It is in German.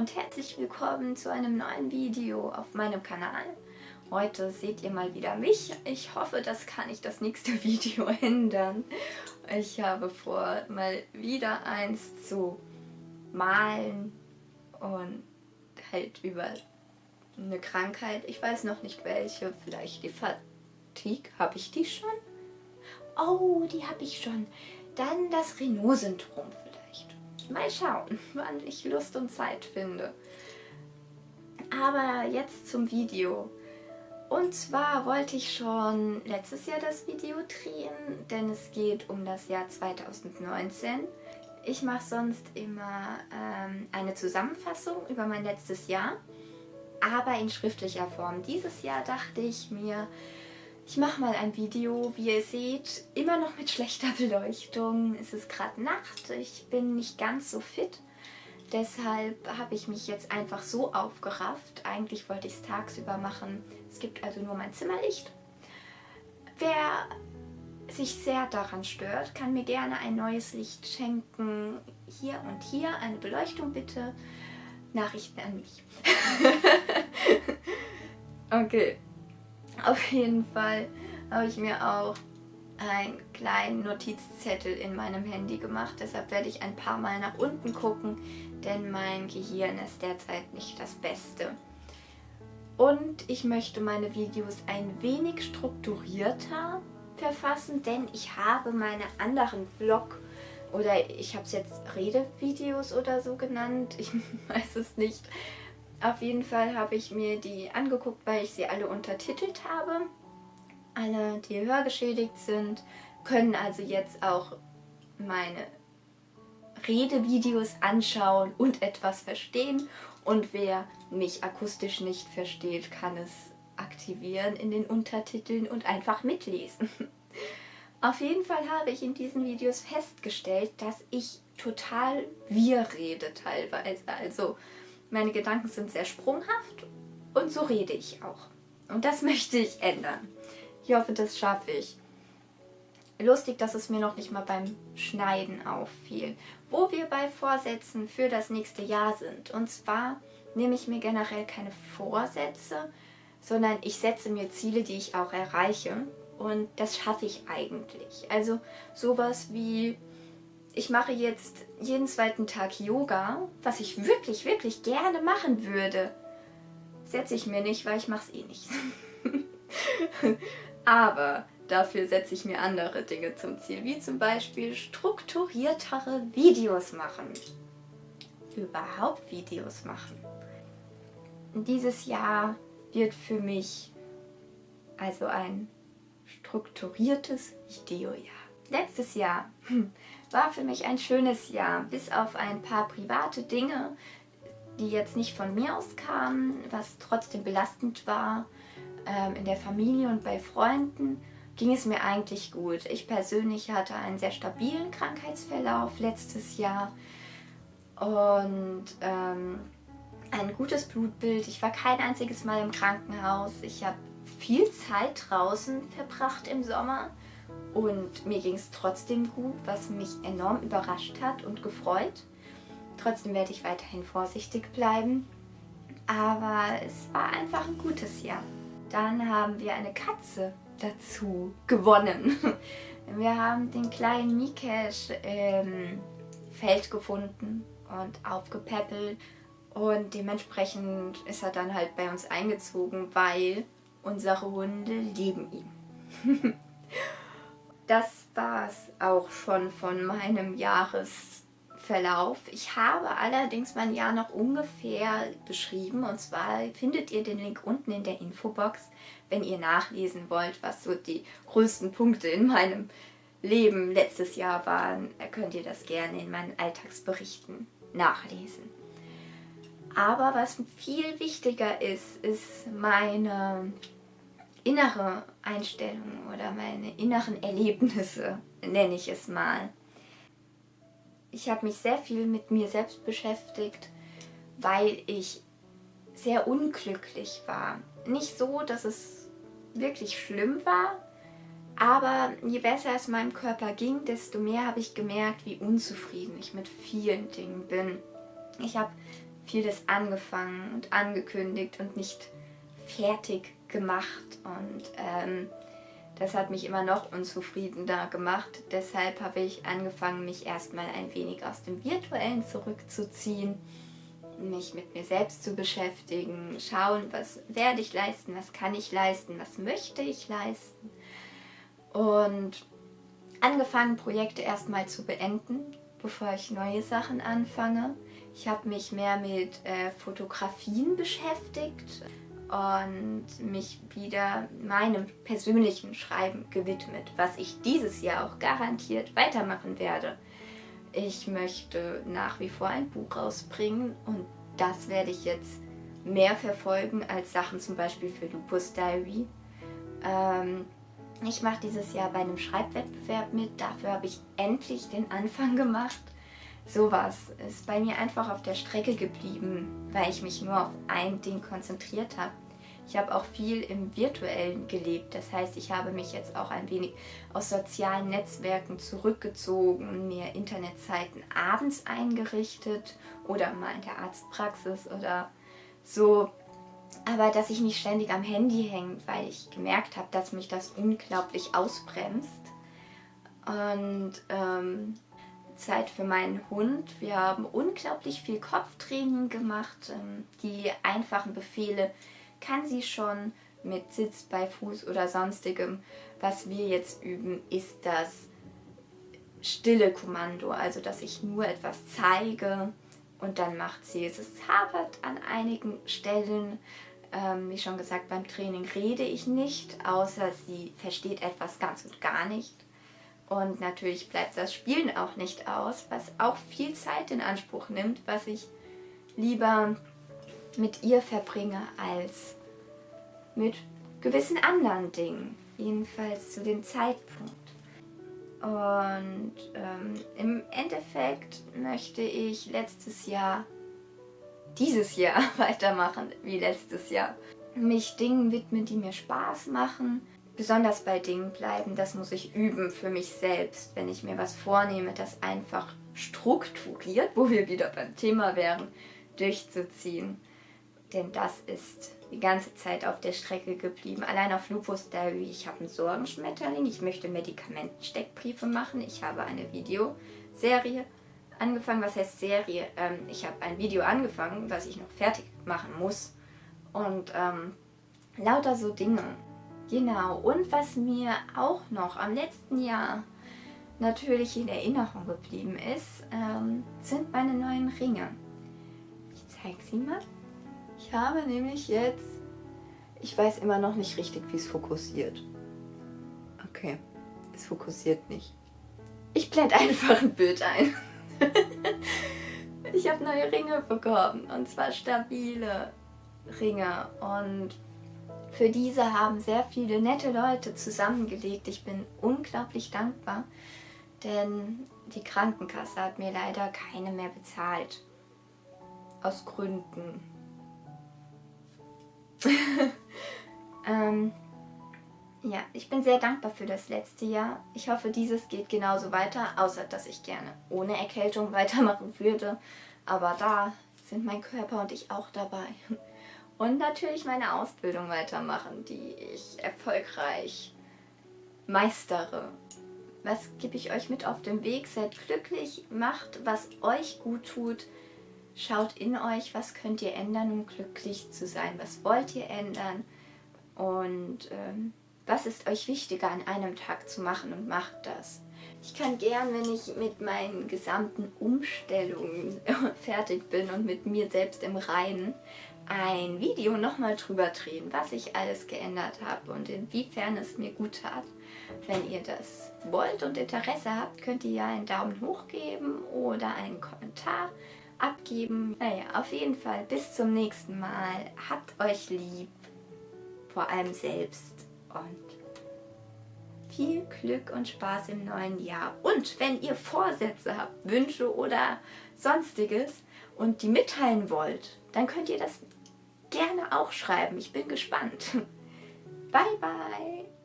und herzlich willkommen zu einem neuen Video auf meinem Kanal. Heute seht ihr mal wieder mich. Ich hoffe, das kann ich das nächste Video ändern. Ich habe vor, mal wieder eins zu malen und halt über eine Krankheit. Ich weiß noch nicht welche, vielleicht die Fatigue. Habe ich die schon? Oh, die habe ich schon. Dann das Renault-Syndrom Mal schauen, wann ich Lust und Zeit finde. Aber jetzt zum Video. Und zwar wollte ich schon letztes Jahr das Video drehen, denn es geht um das Jahr 2019. Ich mache sonst immer ähm, eine Zusammenfassung über mein letztes Jahr, aber in schriftlicher Form. Dieses Jahr dachte ich mir, ich mache mal ein Video, wie ihr seht, immer noch mit schlechter Beleuchtung. Es ist gerade Nacht, ich bin nicht ganz so fit. Deshalb habe ich mich jetzt einfach so aufgerafft. Eigentlich wollte ich es tagsüber machen. Es gibt also nur mein Zimmerlicht. Wer sich sehr daran stört, kann mir gerne ein neues Licht schenken. Hier und hier eine Beleuchtung bitte. Nachrichten an mich. okay. Auf jeden Fall habe ich mir auch einen kleinen Notizzettel in meinem Handy gemacht. Deshalb werde ich ein paar Mal nach unten gucken, denn mein Gehirn ist derzeit nicht das Beste. Und ich möchte meine Videos ein wenig strukturierter verfassen, denn ich habe meine anderen Vlog oder ich habe es jetzt Redevideos oder so genannt, ich weiß es nicht, auf jeden Fall habe ich mir die angeguckt, weil ich sie alle untertitelt habe. Alle, die hörgeschädigt sind, können also jetzt auch meine Redevideos anschauen und etwas verstehen. Und wer mich akustisch nicht versteht, kann es aktivieren in den Untertiteln und einfach mitlesen. Auf jeden Fall habe ich in diesen Videos festgestellt, dass ich total wir rede teilweise. Also meine Gedanken sind sehr sprunghaft und so rede ich auch. Und das möchte ich ändern. Ich hoffe, das schaffe ich. Lustig, dass es mir noch nicht mal beim Schneiden auffiel. Wo wir bei Vorsätzen für das nächste Jahr sind. Und zwar nehme ich mir generell keine Vorsätze, sondern ich setze mir Ziele, die ich auch erreiche. Und das schaffe ich eigentlich. Also sowas wie ich mache jetzt jeden zweiten Tag Yoga, was ich wirklich, wirklich gerne machen würde. Setze ich mir nicht, weil ich mache es eh nicht. Aber dafür setze ich mir andere Dinge zum Ziel, wie zum Beispiel strukturiertere Videos machen. Überhaupt Videos machen. Dieses Jahr wird für mich also ein strukturiertes Videojahr. Letztes Jahr hm, war für mich ein schönes Jahr, bis auf ein paar private Dinge, die jetzt nicht von mir aus kamen, was trotzdem belastend war. Ähm, in der Familie und bei Freunden ging es mir eigentlich gut. Ich persönlich hatte einen sehr stabilen Krankheitsverlauf letztes Jahr und ähm, ein gutes Blutbild. Ich war kein einziges Mal im Krankenhaus. Ich habe viel Zeit draußen verbracht im Sommer und mir ging es trotzdem gut, was mich enorm überrascht hat und gefreut. Trotzdem werde ich weiterhin vorsichtig bleiben. Aber es war einfach ein gutes Jahr. Dann haben wir eine Katze dazu gewonnen. Wir haben den kleinen Mikesh im Feld gefunden und aufgepäppelt. Und dementsprechend ist er dann halt bei uns eingezogen, weil unsere Hunde lieben ihn. das war es auch schon von meinem Jahresverlauf. Ich habe allerdings mein Jahr noch ungefähr beschrieben und zwar findet ihr den Link unten in der Infobox, wenn ihr nachlesen wollt, was so die größten Punkte in meinem Leben letztes Jahr waren, könnt ihr das gerne in meinen Alltagsberichten nachlesen. Aber was viel wichtiger ist, ist meine innere Einstellung oder meine inneren Erlebnisse, nenne ich es mal. Ich habe mich sehr viel mit mir selbst beschäftigt, weil ich sehr unglücklich war. Nicht so, dass es wirklich schlimm war, aber je besser es meinem Körper ging, desto mehr habe ich gemerkt, wie unzufrieden ich mit vielen Dingen bin. Ich habe vieles angefangen und angekündigt und nicht fertig gemacht. Und ähm, das hat mich immer noch unzufriedener gemacht. Deshalb habe ich angefangen, mich erstmal ein wenig aus dem Virtuellen zurückzuziehen, mich mit mir selbst zu beschäftigen, schauen, was werde ich leisten, was kann ich leisten, was möchte ich leisten. Und angefangen, Projekte erstmal zu beenden, bevor ich neue Sachen anfange. Ich habe mich mehr mit äh, Fotografien beschäftigt und mich wieder meinem persönlichen Schreiben gewidmet, was ich dieses Jahr auch garantiert weitermachen werde. Ich möchte nach wie vor ein Buch rausbringen und das werde ich jetzt mehr verfolgen als Sachen zum Beispiel für Lupus Diary. Ähm, ich mache dieses Jahr bei einem Schreibwettbewerb mit, dafür habe ich endlich den Anfang gemacht. Sowas ist bei mir einfach auf der Strecke geblieben, weil ich mich nur auf ein Ding konzentriert habe. Ich habe auch viel im Virtuellen gelebt. Das heißt, ich habe mich jetzt auch ein wenig aus sozialen Netzwerken zurückgezogen, mir Internetzeiten abends eingerichtet oder mal in der Arztpraxis oder so. Aber dass ich nicht ständig am Handy hänge, weil ich gemerkt habe, dass mich das unglaublich ausbremst. Und ähm, Zeit für meinen Hund. Wir haben unglaublich viel Kopftraining gemacht. Ähm, die einfachen Befehle kann sie schon mit Sitz bei Fuß oder sonstigem. Was wir jetzt üben, ist das stille Kommando, also dass ich nur etwas zeige und dann macht sie es. Es hapert an einigen Stellen. Ähm, wie schon gesagt, beim Training rede ich nicht, außer sie versteht etwas ganz und gar nicht. Und natürlich bleibt das Spielen auch nicht aus, was auch viel Zeit in Anspruch nimmt, was ich lieber mit ihr verbringe als mit gewissen anderen Dingen. Jedenfalls zu dem Zeitpunkt. Und ähm, im Endeffekt möchte ich letztes Jahr, dieses Jahr weitermachen wie letztes Jahr. Mich Dingen widmen, die mir Spaß machen, besonders bei Dingen bleiben, das muss ich üben für mich selbst, wenn ich mir was vornehme, das einfach strukturiert, wo wir wieder beim Thema wären, durchzuziehen. Denn das ist die ganze Zeit auf der Strecke geblieben. Allein auf Lupus Diary, ich habe einen Sorgenschmetterling, ich möchte Medikamentensteckbriefe machen, ich habe eine Videoserie angefangen. Was heißt Serie? Ähm, ich habe ein Video angefangen, was ich noch fertig machen muss. Und ähm, lauter so Dinge. Genau, und was mir auch noch am letzten Jahr natürlich in Erinnerung geblieben ist, ähm, sind meine neuen Ringe. Ich zeige sie mal. Ich habe nämlich jetzt, ich weiß immer noch nicht richtig, wie es fokussiert. Okay, es fokussiert nicht. Ich blende einfach ein Bild ein. ich habe neue Ringe bekommen und zwar stabile Ringe und für diese haben sehr viele nette Leute zusammengelegt. Ich bin unglaublich dankbar, denn die Krankenkasse hat mir leider keine mehr bezahlt. Aus Gründen. ähm, ja, ich bin sehr dankbar für das letzte Jahr. Ich hoffe, dieses geht genauso weiter, außer dass ich gerne ohne Erkältung weitermachen würde. Aber da sind mein Körper und ich auch dabei. Und natürlich meine Ausbildung weitermachen, die ich erfolgreich meistere. Was gebe ich euch mit auf den Weg? Seid glücklich, macht, was euch gut tut. Schaut in euch, was könnt ihr ändern, um glücklich zu sein. Was wollt ihr ändern? Und ähm, was ist euch wichtiger an einem Tag zu machen und macht das. Ich kann gern, wenn ich mit meinen gesamten Umstellungen fertig bin und mit mir selbst im Reinen, ein Video nochmal drüber drehen, was ich alles geändert habe und inwiefern es mir gut tat. Wenn ihr das wollt und Interesse habt, könnt ihr ja einen Daumen hoch geben oder einen Kommentar abgeben. Naja, auf jeden Fall bis zum nächsten Mal. Habt euch lieb, vor allem selbst und viel Glück und Spaß im neuen Jahr. Und wenn ihr Vorsätze habt, Wünsche oder sonstiges und die mitteilen wollt, dann könnt ihr das gerne auch schreiben. Ich bin gespannt. Bye, bye.